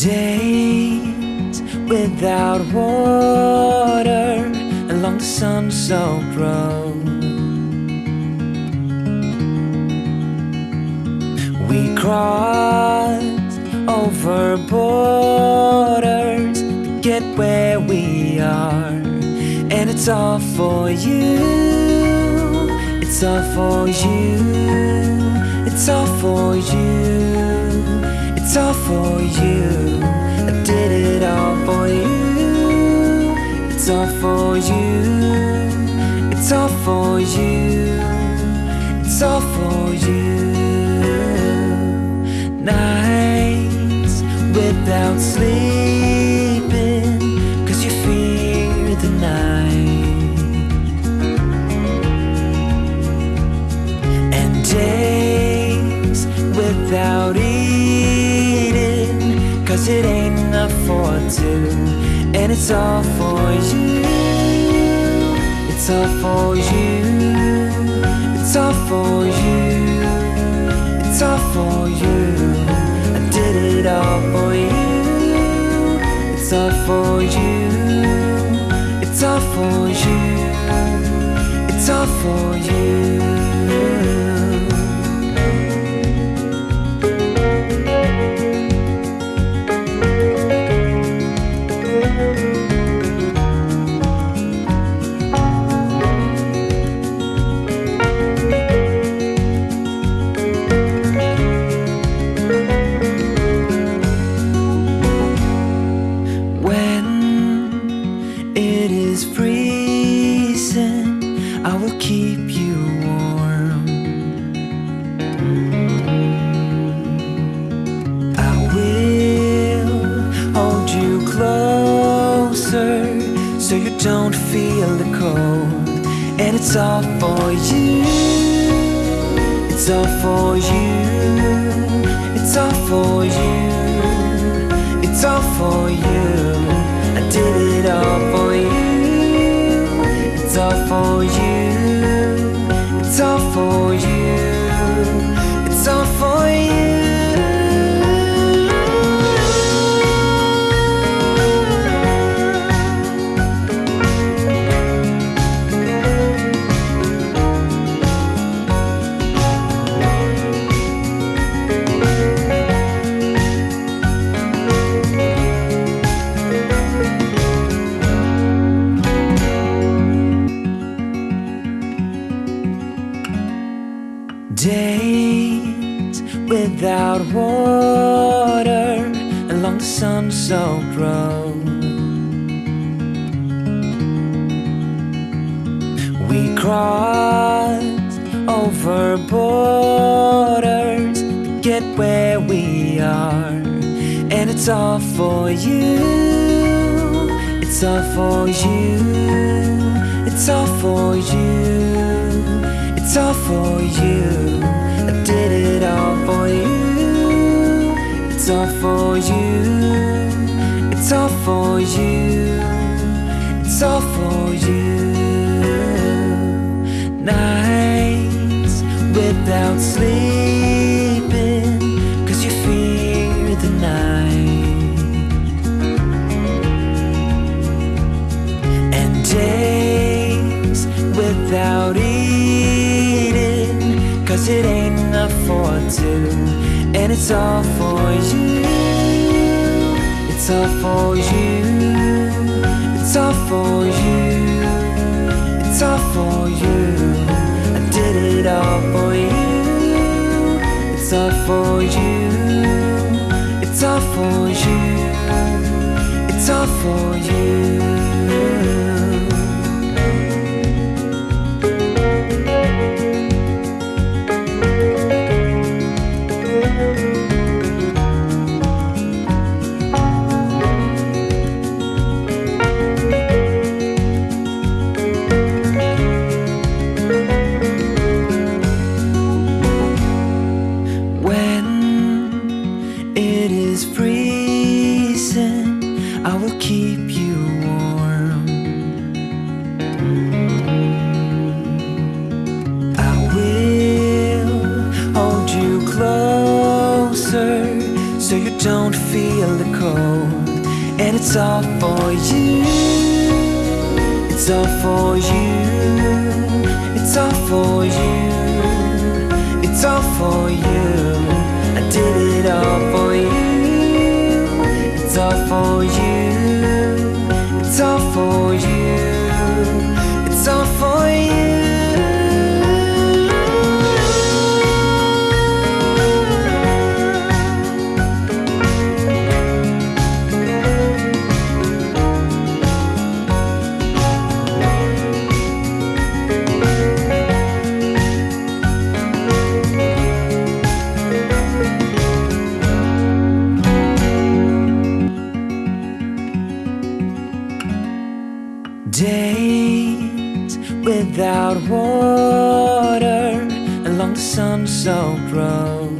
Days without water along the sun-soaked road. We crossed over borders to get where we are, and it's all for you. It's all for you. It's all for you. It's all for you. I did it all for you. It's all for you. It's all for you. It's all for you. Nights without sleeping, it ain't enough for two. And it's all for you. It's all for you. It's all for you. It's all for you. I did it all for you. It's all for you. It's all for you. It's all for you. Is freezing, I will keep you warm. I will hold you closer so you don't feel the cold. And it's all for you. It's all for you. It's all for you. Without water along the sun-soaked road. We crossed over borders to get where we are, and it's all for you. It's all for you. It's all for you. It's all for you. It's all for you. It's all for you. It's all for you. Nights without sleeping, enough for two. And it's all for you. It's all for you. It's all for you. It's all for you. I did it all for you. It's all for you. It's all for you. It's all for you. keep you warm. I will hold you closer so you don't feel the cold. And it's all for you. It's all for you. It's all for you. It's all for you. I did it all for you. It's all for you. Without water along the sun-soaked road.